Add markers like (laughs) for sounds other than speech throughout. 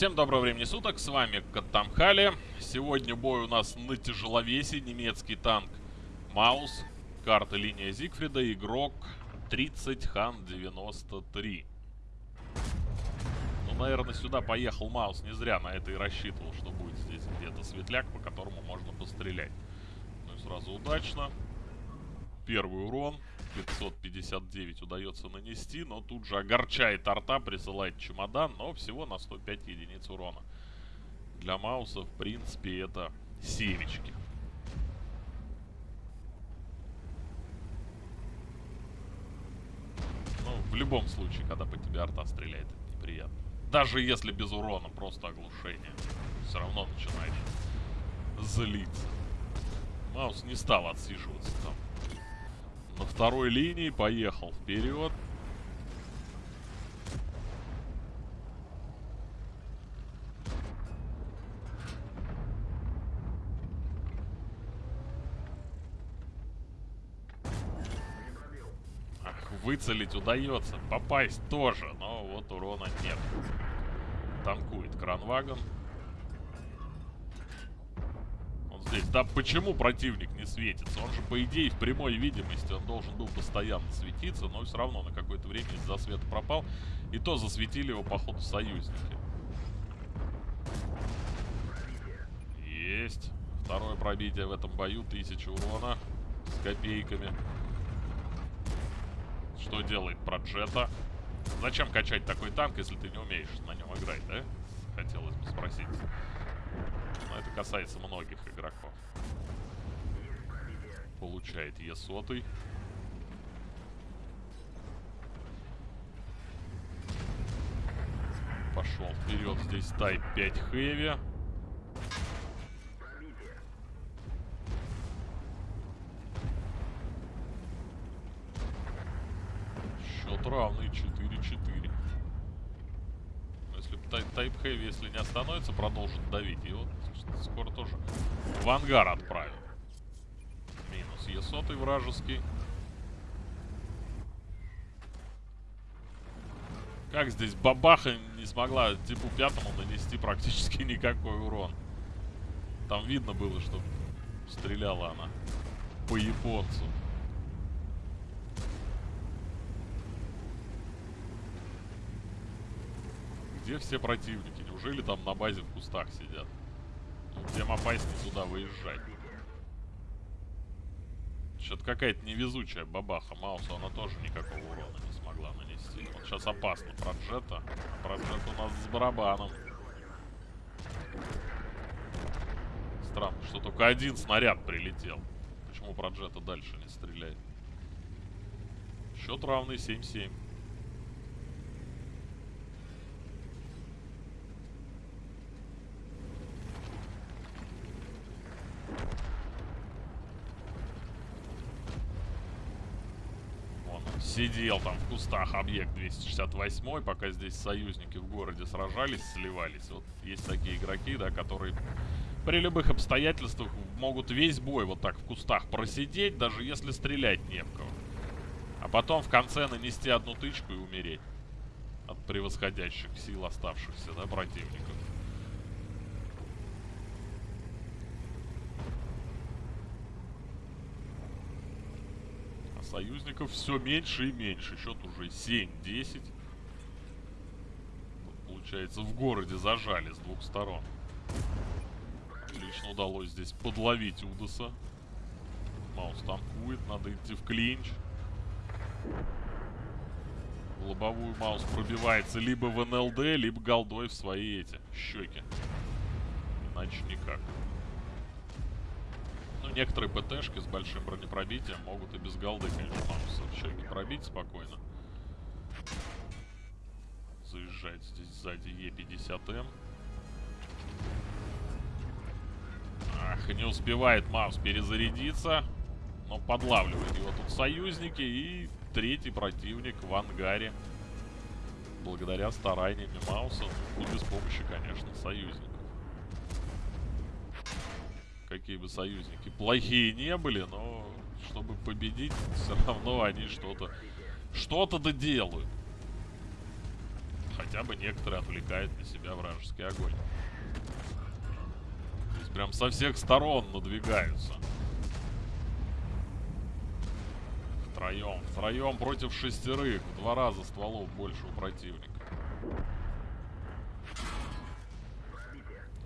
Всем доброго времени суток, с вами Каттамхали. Сегодня бой у нас на тяжеловесе, немецкий танк Маус, карта линия Зигфрида, игрок 30 Хан 93. Ну, наверное, сюда поехал Маус не зря, на это и рассчитывал, что будет здесь где-то светляк, по которому можно пострелять. Ну и сразу удачно. Первый урон. 559 удается нанести, но тут же огорчает арта, присылает чемодан, но всего на 105 единиц урона. Для Мауса, в принципе, это семечки. Ну, в любом случае, когда по тебе арта стреляет, это неприятно. Даже если без урона, просто оглушение. Все равно начинаешь злиться. Маус не стал отсиживаться там на второй линии. Поехал вперед. Выцелить удается. Попасть тоже, но вот урона нет. Танкует кранвагон здесь. Да почему противник не светится? Он же, по идее, в прямой видимости он должен был постоянно светиться, но все равно на какое-то время из-за света пропал. И то засветили его, походу, союзники. Есть. Второе пробитие в этом бою. Тысяча урона с копейками. Что делает Проджета? Зачем качать такой танк, если ты не умеешь на нем играть, да? Хотелось бы спросить. Но это касается многих игроков. Получает Е сотый. Пошел вперед. Здесь Type 5 Heavy. Счет равный 4-4. Type Heavy, если не остановится, продолжит давить. И вот скоро тоже в ангар отправим. Минус Е100 вражеский. Как здесь бабаха не смогла типу пятому нанести практически никакой урон. Там видно было, что стреляла она по японцу. Где все противники? Неужели там на базе в кустах сидят? Тем опаснее туда выезжать. Что-то какая-то невезучая бабаха Мауса, она тоже никакого урона не смогла нанести. Вот сейчас опасно Проджета. Проджет у нас с барабаном. Странно, что только один снаряд прилетел. Почему Проджета дальше не стреляет? Счет равный 7-7. Сидел там в кустах объект 268, пока здесь союзники в городе сражались, сливались. Вот есть такие игроки, да, которые при любых обстоятельствах могут весь бой вот так в кустах просидеть, даже если стрелять не в кого. А потом в конце нанести одну тычку и умереть от превосходящих сил оставшихся, да, противников. Союзников все меньше и меньше. Счет уже 7-10. Получается, в городе зажали с двух сторон. Отлично удалось здесь подловить Удаса. Маус танкует, надо идти в клинч. В лобовую Маус пробивается либо в НЛД, либо голдой в свои эти щеки. Иначе никак некоторые ПТшки с большим бронепробитием могут и без голды, конечно, Мауса щеки пробить спокойно. Заезжает здесь сзади Е50М. Ах, не успевает Маус перезарядиться. Но подлавливает его тут союзники. И третий противник в ангаре. Благодаря стараниями Мауса. И без помощи, конечно, союзников какие бы союзники плохие не были, но чтобы победить, (laughs) все равно они что-то что-то доделают. хотя бы некоторые отвлекают на себя вражеский огонь. Здесь прям со всех сторон надвигаются. Втроем, втроем против шестерых. В два раза стволов больше у противника.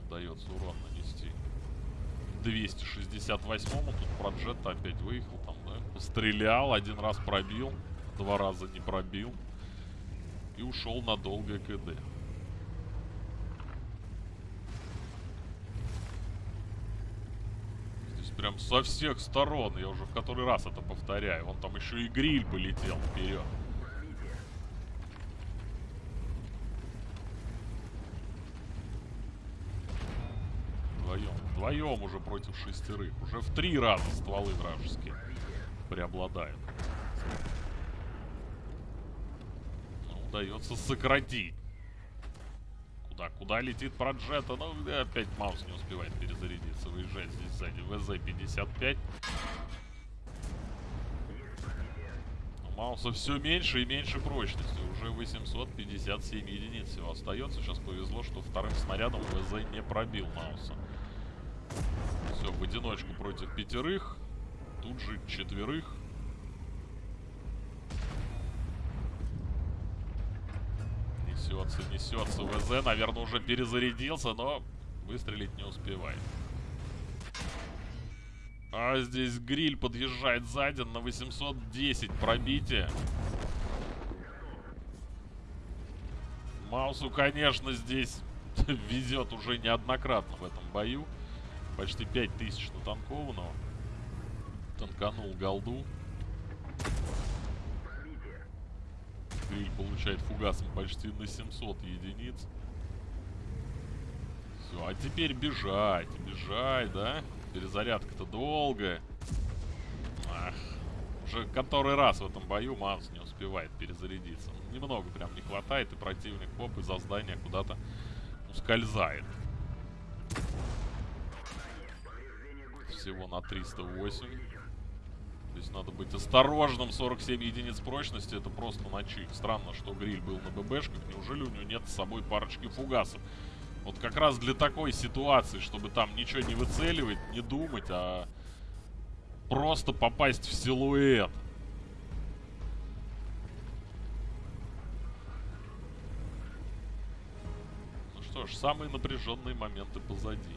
Удается урон нанести. 268-му тут проджет опять выехал там, да? Пострелял, один раз пробил, два раза не пробил. И ушел на долгое КД. Здесь прям со всех сторон, я уже в который раз это повторяю. Вон там еще и гриль полетел вперед. Вдвоем. Вдвоем уже против шестерых. Уже в три раза стволы вражеские преобладают. Ну, удается сократить. Куда? Куда летит проджета? Ну, опять маус не успевает перезарядиться. Выезжает здесь сзади. ВЗ-55. Мауса все меньше и меньше прочности. Уже 857 единиц всего остается. Сейчас повезло, что вторым снарядом ВЗ не пробил Мауса. Все, в одиночку против пятерых. Тут же четверых. Несется, несется ВЗ. Наверное, уже перезарядился, но выстрелить не успевает. А здесь гриль подъезжает сзади на 810 пробитие. Маусу, конечно, здесь (laughs) везет уже неоднократно в этом бою. Почти 5000 натанкованного. Танканул голду. Гриль получает фугасом почти на 700 единиц. Все, а теперь бежать, бежать, да? Перезарядка-то долгая. Ах, уже который раз в этом бою Манс не успевает перезарядиться. Немного прям не хватает, и противник поп из-за здания куда-то ускользает. Всего на 308. Здесь надо быть осторожным. 47 единиц прочности, это просто ночи. Странно, что гриль был на ББшках. Неужели у него нет с собой парочки фугасов? Вот как раз для такой ситуации, чтобы там ничего не выцеливать, не думать, а просто попасть в силуэт. Ну что ж, самые напряженные моменты позади.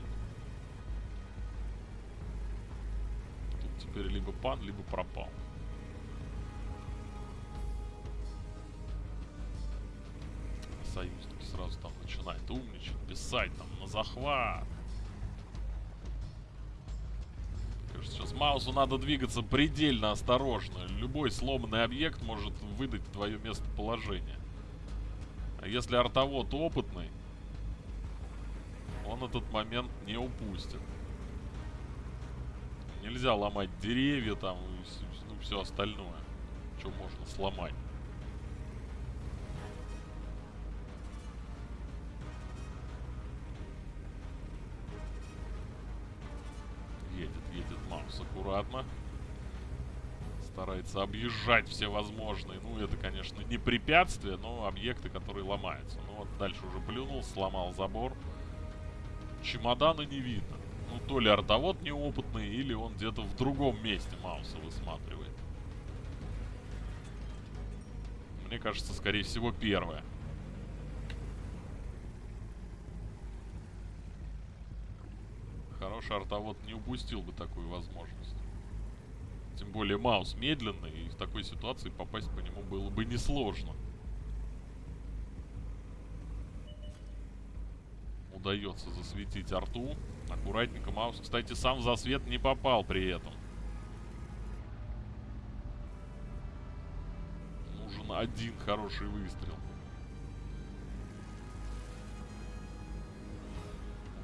Теперь либо пан, либо пропал. Союзники сразу там начинают умничать, писать там на захват. Кажется, сейчас Маусу надо двигаться предельно осторожно. Любой сломанный объект может выдать твое местоположение. А если артовод опытный, он этот момент не упустит. Нельзя ломать деревья там и ну, все остальное, что можно сломать. аккуратно. Старается объезжать все возможные. Ну, это, конечно, не препятствие, но объекты, которые ломаются. Ну, вот дальше уже плюнул, сломал забор. Чемодана не видно. Ну, то ли артовод неопытный, или он где-то в другом месте Мауса высматривает. Мне кажется, скорее всего, первое. Хороший артовод не упустил бы такую возможность. Тем более Маус медленный, и в такой ситуации попасть по нему было бы несложно. Удается засветить арту. Аккуратненько Маус, кстати, сам за свет не попал при этом. Нужен один хороший выстрел.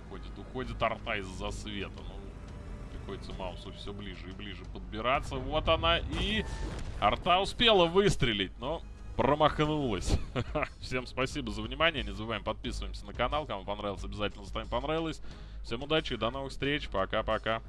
Уходит, уходит арта из-за света. Ну, приходится Маусу все ближе и ближе подбираться. Вот она и... Арта успела выстрелить, но промахнулась. (laughs) Всем спасибо за внимание. Не забываем подписываемся на канал. Кому понравилось, обязательно ставим понравилось. Всем удачи и до новых встреч. Пока-пока.